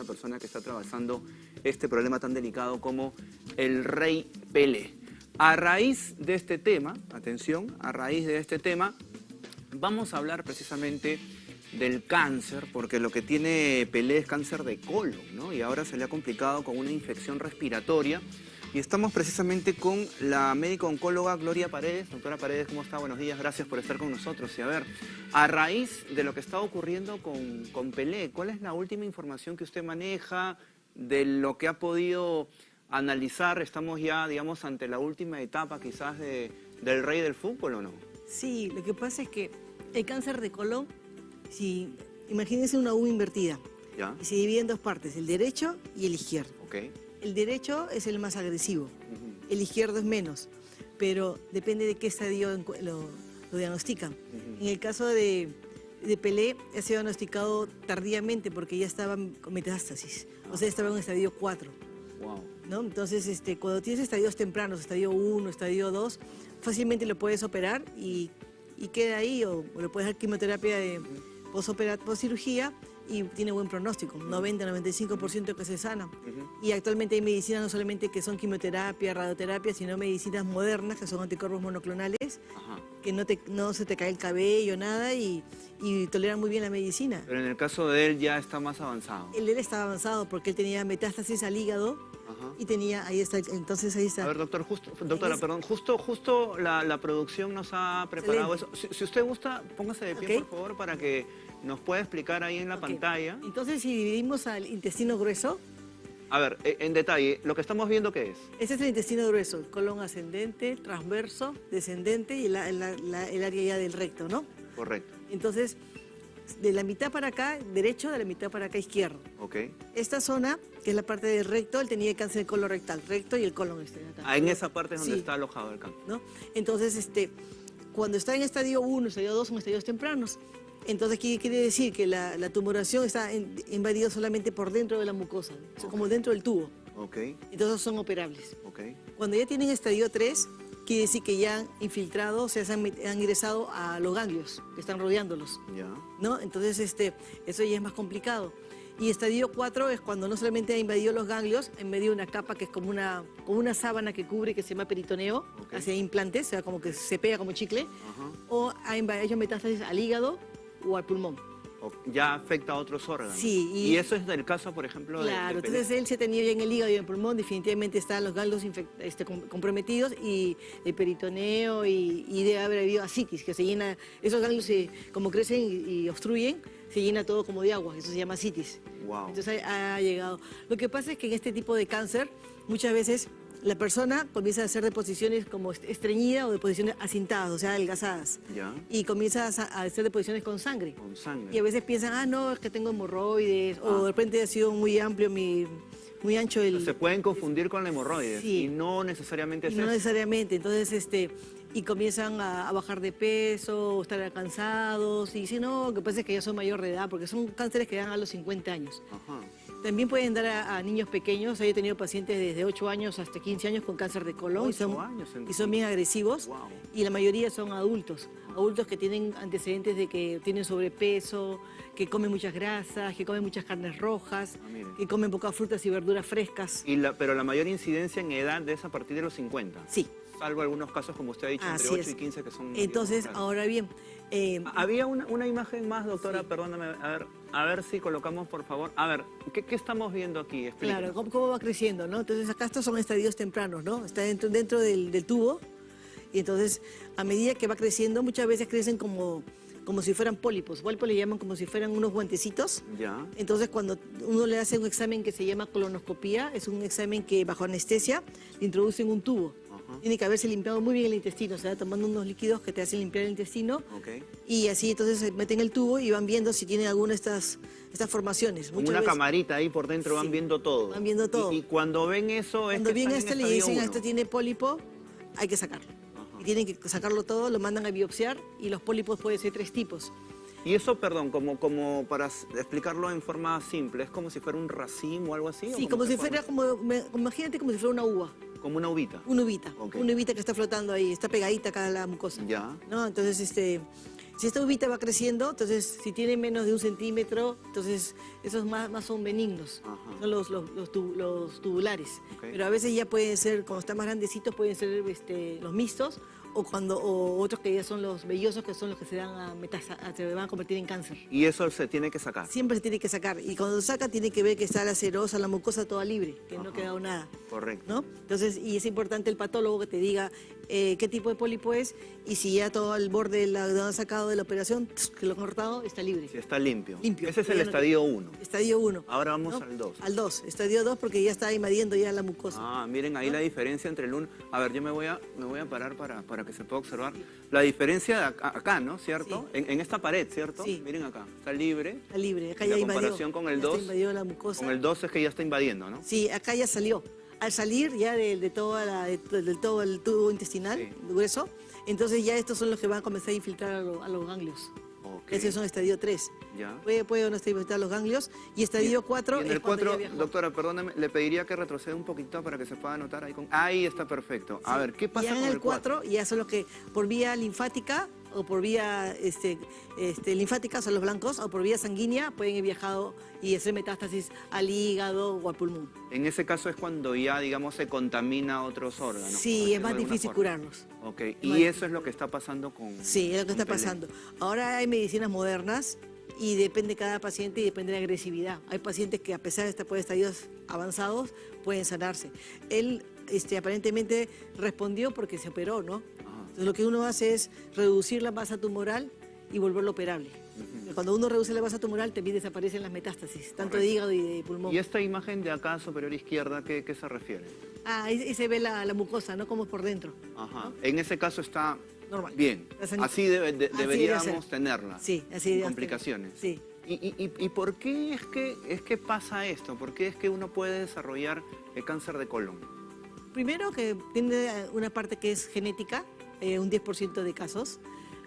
una persona que está atravesando este problema tan delicado como el rey Pelé. A raíz de este tema, atención, a raíz de este tema, vamos a hablar precisamente del cáncer, porque lo que tiene Pelé es cáncer de colon, ¿no? Y ahora se le ha complicado con una infección respiratoria. Y estamos precisamente con la médico oncóloga Gloria Paredes. Doctora Paredes, ¿cómo está? Buenos días, gracias por estar con nosotros. Y a ver, a raíz de lo que está ocurriendo con, con Pelé, ¿cuál es la última información que usted maneja de lo que ha podido analizar? ¿Estamos ya, digamos, ante la última etapa quizás de, del rey del fútbol o no? Sí, lo que pasa es que el cáncer de colon, si imagínense una U invertida, ¿Ya? y se divide en dos partes, el derecho y el izquierdo. Ok. El derecho es el más agresivo, el izquierdo es menos, pero depende de qué estadio lo, lo diagnostican. En el caso de, de Pelé, ha sido diagnosticado tardíamente porque ya estaba con metástasis, o sea, estaba en estadio 4. Wow. ¿no? Entonces, este, cuando tienes estadios tempranos, estadio 1, estadio 2, fácilmente lo puedes operar y, y queda ahí, o, o le puedes dar quimioterapia de post cirugía y tiene buen pronóstico, 90-95% que se sana. Ujú. Y actualmente hay medicinas no solamente que son quimioterapia, radioterapia, sino medicinas modernas que son anticuerpos monoclonales, Ajá. que no, te, no se te cae el cabello, nada, y, y toleran muy bien la medicina. Pero en el caso de él ya está más avanzado. El de él estaba avanzado porque él tenía metástasis al hígado Ajá. y tenía, ahí está, entonces ahí está. A ver, doctor, justo, doctora, es- perdón, justo, justo la, la producción nos ha preparado eso. Si, si usted gusta, póngase de pie, Ok. por favor, para que nos pueda explicar ahí en la pantalla. Entonces, si dividimos al intestino grueso, A ver, eh, en detalle, lo que estamos viendo, ¿qué es? ese es el intestino grueso, el colon ascendente, transverso, descendente y la- la- la- el área ya del recto, ¿no? Correcto. Entonces, de la mitad para acá, derecho, de la mitad para acá, izquierdo. Ok. Esta zona, que es la parte del recto, él tenía cáncer de colon rectal, recto y el colon este acá. Ah, en esa parte es donde Sí. está alojado el campo. ¿no? Entonces, este, cuando está en estadio 1, estadio 2, son estadios tempranos. Entonces, ¿qué quiere decir? Que la, la tumoración está en- invadida solamente por dentro de la mucosa, o sea, como dentro del tubo. Ok, Entonces son operables. ok. Cuando ya tienen estadio 3, quiere decir que ya han infiltrado, o sea, se han, han ingresado a los ganglios que están rodeándolos, Ya. ¿no? Entonces, este, eso ya es más complicado. Y estadio 4 es cuando no solamente ha invadido los ganglios, ha invadido una capa que es como una, como una sábana que cubre, que se llama peritoneo, Ok. hacia implantes, o sea, como que se pega como chicle, Ajá. o ha inva- hecho metástasis al hígado o al pulmón. O- ya afecta a otros órganos. Sí, Y, y- eso es del caso, por ejemplo, de- Claro, de, Pelé. entonces él se tenía ya en el hígado y en el pulmón, definitivamente están los ganglios este, com- comprometidos y el peritoneo y, y debe haber habido asitis, que se llena, esos ganglios se- como crecen y, y obstruyen, se llena todo como de agua, eso se llama asitis. Wow. Entonces ha, ha llegado. Lo que pasa es que en este tipo de cáncer, muchas veces la persona comienza a hacer deposiciones como est- estreñida o deposiciones acintadas, o sea, adelgazadas. Ya. Y comienza a, hacer deposiciones con sangre. Con sangre. Y a veces piensan, ah, no, es que tengo hemorroides, o Ah. de repente ha sido muy amplio, mi, muy ancho el... Se pueden confundir con la hemorroides Sí. y no necesariamente y es no eso. necesariamente, entonces, este, y comienzan a, a bajar de peso, o estar cansados, y dicen, no, lo que pasa es que ya soy mayor de edad, porque son cánceres que dan a los 50 años. Ajá. También pueden dar a, a niños pequeños, yo he tenido pacientes desde 8 años hasta 15 años con cáncer de colon, y son, años, y son bien agresivos, Wow. y la mayoría son adultos, adultos que tienen antecedentes de que tienen sobrepeso, que comen muchas grasas, que comen muchas carnes rojas, Ah, que comen pocas frutas y verduras frescas. Y la, pero la mayor incidencia en edad es a partir de los 50. Sí, Salvo algunos casos, como usted ha dicho, entre Así 8 es. y 15 que son... entonces, ahora bien, eh, Ah, Había una, una imagen más, doctora, Sí. perdóname, a ver, a ver si colocamos, por favor. A ver, ¿qué, qué estamos viendo aquí? Explíquenos. claro, ¿cómo, cómo va creciendo? ¿no? Entonces, acá estos son estadios tempranos, ¿no? Está dentro, dentro del, del tubo, y entonces, a medida que va creciendo, muchas veces crecen como, como si fueran pólipos. Pólipos le llaman como si fueran unos guantecitos. Ya, Entonces, cuando uno le hace un examen que se llama colonoscopía, es un examen que bajo anestesia le introducen un tubo. Tiene que haberse limpiado muy bien el intestino, o sea, tomando unos líquidos que te hacen limpiar el intestino ok. y así entonces se meten el tubo y van viendo si tiene alguna de estas, estas formaciones. Como Muchas una veces, camarita ahí por dentro, van Sí, viendo todo. van viendo todo. Y, y cuando ven eso, Cuando es que están este le dicen, esto tiene pólipo, hay que sacarlo. Y tienen que sacarlo todo, lo mandan a biopsiar y los pólipos pueden ser tres tipos. Y eso, perdón, como, como para explicarlo en forma simple, ¿es como si fuera un racimo o algo así? ¿o Sí, como si fuera, como, me- imagínate como si fuera una uva, Como una uvita. una uvita, una uvita que está flotando ahí, está pegadita acá a la mucosa. Ya. ¿no? Entonces, este, Si esta uvita va creciendo, entonces si tiene menos de un centímetro, entonces esos más, más son benignos, Ajá. son los, los, los tu- los tubulares. Ok. Pero a veces ya pueden ser, cuando están más grandecitos, pueden ser este, los mixtos o, cuando, o otros que ya son los vellosos, que son los que se, dan a metasa- se van a convertir en cáncer. Y eso se tiene que sacar. Siempre se tiene que sacar. Y cuando saca, tiene que ver que está la serosa, la mucosa toda libre, que no ha quedado nada. Correcto. ¿no? Entonces, y es importante el patólogo que te diga eh, qué tipo de pólipo es y si ya todo el borde donde han sacado de la operación, que lo han cortado, está libre. Si está limpio. Limpio. Ese es el estadio 1. Estadio 1. Ahora vamos al dos. Al 2. Estadio 2 porque ya está invadiendo ya la mucosa. Ah, miren ahí la diferencia entre el 1. A ver, yo me voy a, me voy a parar para, para que se pueda observar. La diferencia de acá, acá, ¿no? ¿Cierto? Sí. En, en esta pared, ¿cierto? Sí. Miren acá. Está libre. Está libre. Acá la ya invadió. comparación con el Ya está 2, invadió la mucosa. Con el 2 es que ya está invadiendo, ¿no? Sí, acá ya salió. Al salir ya de, de toda la, de, de todo el tubo intestinal Sí. grueso, entonces ya estos son los que van a comenzar a infiltrar a, lo- a los ganglios. Ok. Ese es un estadio 3. Ya. Puede, puede o no estar infiltrar los ganglios. Y estadio 4 Y en es el cuando ya 4, viajó. doctora, perdóname, le pediría que retroceda un poquito para que se pueda anotar ahí con... Ahí está perfecto. A Sí. ver, ¿qué pasa ya con en el 4? ya son los que por vía linfática o por vía este, este, linfática son los blancos o por vía sanguínea pueden ir viajado y hacer metástasis al hígado o al pulmón. En ese caso es cuando ya, digamos, se contamina otros órganos. sí, es más difícil forma. curarlos. Ok, y eso es lo que está pasando con... Sí, es lo que está pasando. Ahora hay medicinas modernas y depende de cada paciente y depende de la agresividad. Hay pacientes que a pesar de estar por estadios avanzados pueden sanarse. Él este, aparentemente respondió porque se operó, ¿no? Entonces lo que uno hace es reducir la masa tumoral y volverlo operable. Cuando uno reduce la masa tumoral también desaparecen las metástasis, tanto de hígado y de pulmón. ¿Y esta imagen de acá superior izquierda, qué, qué se refiere? Ah, ahí, ahí se ve la, la mucosa, ¿no? Como es por dentro. Ajá. En ese caso está Normal. bien. Así de- Así debe deberíamos tenerla. Sí, así sin complicaciones. Sí. ¿Y, y, y- y por qué es que, es que pasa esto? ¿Por qué es que uno puede desarrollar el cáncer de colon? Primero que tiene una parte que es genética, eh, un 10% de casos.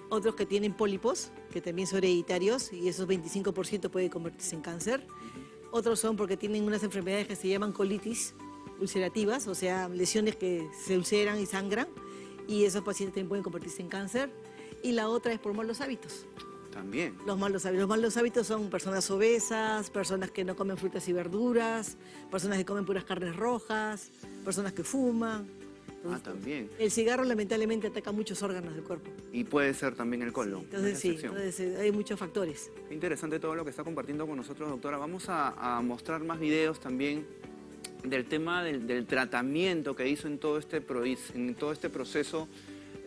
Otros que tienen pólipos, que también son hereditarios, y esos 25% puede convertirse en cáncer. Otros son porque tienen unas enfermedades que se llaman colitis ulcerativas, o sea, lesiones que se ulceran y sangran, y esos pacientes también pueden convertirse en cáncer. Y la otra es por malos hábitos. También. Los malos hábitos. Los malos hábitos son personas obesas, personas que no comen frutas y verduras, personas que comen puras carnes rojas, personas que fuman. Ah, también. El cigarro lamentablemente ataca muchos órganos del cuerpo. Y puede ser también el colon. Entonces sí, entonces, eh, hay muchos factores. Qué interesante todo lo que está compartiendo con nosotros, doctora. Vamos a, a mostrar más videos también del tema del, del tratamiento que hizo en todo este, pro- en todo este proceso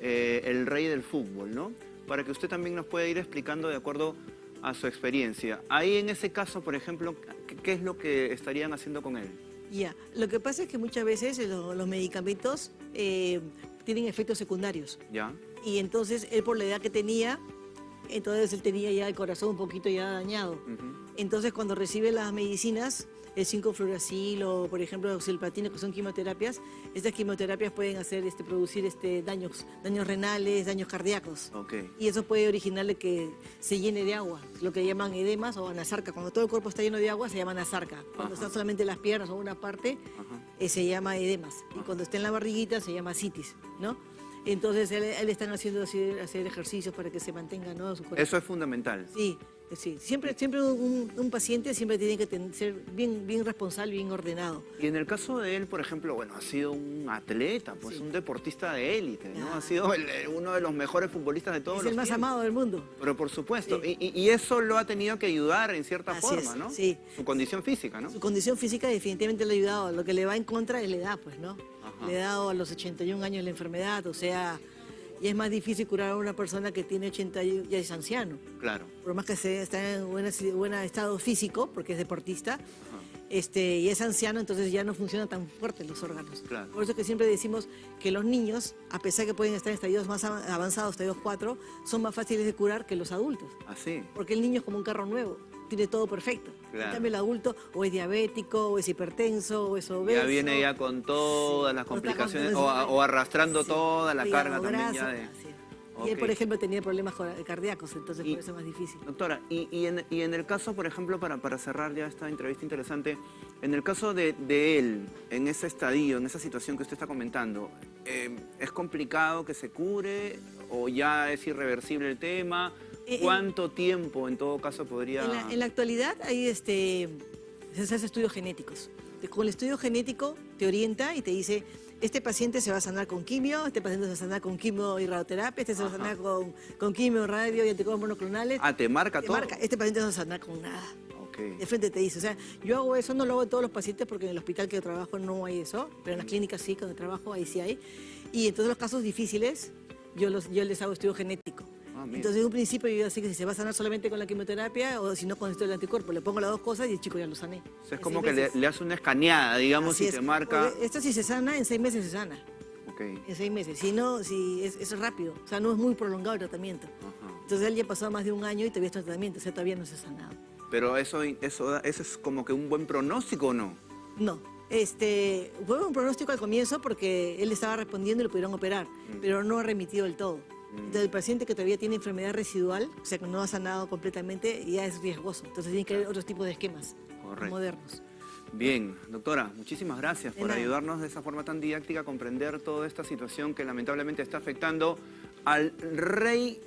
eh, el rey del fútbol, ¿no? Para que usted también nos pueda ir explicando de acuerdo a su experiencia. Ahí en ese caso, por ejemplo, ¿qué, qué es lo que estarían haciendo con él? Ya, lo que pasa es que muchas veces eh, lo- los medicamentos eh, tienen efectos secundarios. ¿Ya? Y entonces él por la edad que tenía, entonces él tenía ya el corazón un poquito ya dañado. Entonces, cuando recibe las medicinas, el 5-fluoracil o, por ejemplo, el oxalplatino, que son quimioterapias, estas quimioterapias pueden hacer, este, producir este, daños, daños renales, daños cardíacos. Ok. Y eso puede originarle que se llene de agua, lo que llaman edemas o anasarca. Cuando todo el cuerpo está lleno de agua, se llama anasarca. Cuando Ajá. están solamente las piernas o una parte, Ajá. eh, se llama edemas. Y cuando está en la barriguita, se llama citis, ¿no? Entonces, él, él están haciendo hacer, hacer ejercicios para que se mantenga, ¿no? Su. Eso es fundamental. Sí, sí. Siempre, siempre un, un paciente siempre tiene que ser bien, bien responsable, bien ordenado. Y en el caso de él, por ejemplo, bueno, ha sido un atleta, pues Sí. un deportista de élite, ¿no? Ha sido el- el- uno de los mejores futbolistas de todos es los el más tiempos. amado del mundo. Pero por supuesto, Sí. y, y- y eso lo ha tenido que ayudar en cierta Así forma, es, ¿no? sí. Su condición física, ¿no? Su condición física definitivamente le ha ayudado. Lo que le va en contra es la edad, pues, ¿no? Ajá. Le ha dado a los 81 años la enfermedad, o sea, y es más difícil curar a una persona que tiene 80 y ya es anciano. Claro. Por más que se, está en buen buen estado físico, porque es deportista, Ajá. Este, y es anciano, entonces ya no funcionan tan fuertes los órganos. Claro. Por eso que siempre decimos que los niños, a pesar que pueden estar en estadios más av- avanzados, estadios 4, son más fáciles de curar que los adultos. Así. Porque el niño es como un carro nuevo, tiene todo perfecto. Claro. En cambio el adulto o es diabético, o es hipertenso, o es obeso. Ya viene ya con todas Sí, las complicaciones o, arrastrando Sí. toda la carga también ya de... Y él, por ejemplo, tenía problemas cor- cardíacos, entonces Y- por eso es más difícil. Doctora, y, y en, y en el caso, por ejemplo, para, para cerrar ya esta entrevista interesante, en el caso de, de él, en ese estadio, en esa situación que usted está comentando, eh, ¿es complicado que se cure o ya es irreversible el tema? Eh, ¿Cuánto tiempo en todo caso podría...? En la, en la actualidad hay este, se hacen estudios genéticos. Con el estudio genético te orienta y te dice, este paciente se va a sanar con quimio, este paciente se va a sanar con quimio y radioterapia, este se va a sanar con, con quimio, radio y anticuerpos monoclonales. Ah, ¿te marca Te todo? marca, este paciente no se va a sanar con nada. Ok. De frente te dice, o sea, yo hago eso, no lo hago en todos los pacientes porque en el hospital que yo trabajo no hay eso, pero en las clínicas sí, donde trabajo, ahí sí hay. Y en todos los casos difíciles, yo, los, yo les hago estudio genético. Entonces, en un principio yo sé que si se va a sanar solamente con la quimioterapia o si no con esto del anticuerpo, le pongo las dos cosas y el chico ya lo sané. O sea, es como que le, le hace una escaneada, digamos, Así y es. te marca... Porque Esto si se sana, en seis meses se sana. Ok. En seis meses. Si no, si es, es rápido. O sea, no es muy prolongado el tratamiento. Entonces, él ya ha pasado más de un año y todavía está en tratamiento. O sea, todavía no se ha sanado. Pero eso, eso, eso es como que un buen pronóstico, ¿o no? No. Este, fue un pronóstico al comienzo porque él estaba respondiendo y lo pudieron operar, pero no ha remitido del todo. Entonces, el paciente que todavía tiene enfermedad residual, o sea, que no ha sanado completamente, ya es riesgoso. Entonces, tiene que haber otros tipos de esquemas Correcto. modernos. Bien, doctora, muchísimas gracias por ayudarnos de esa forma tan didáctica a comprender toda esta situación que lamentablemente está afectando al rey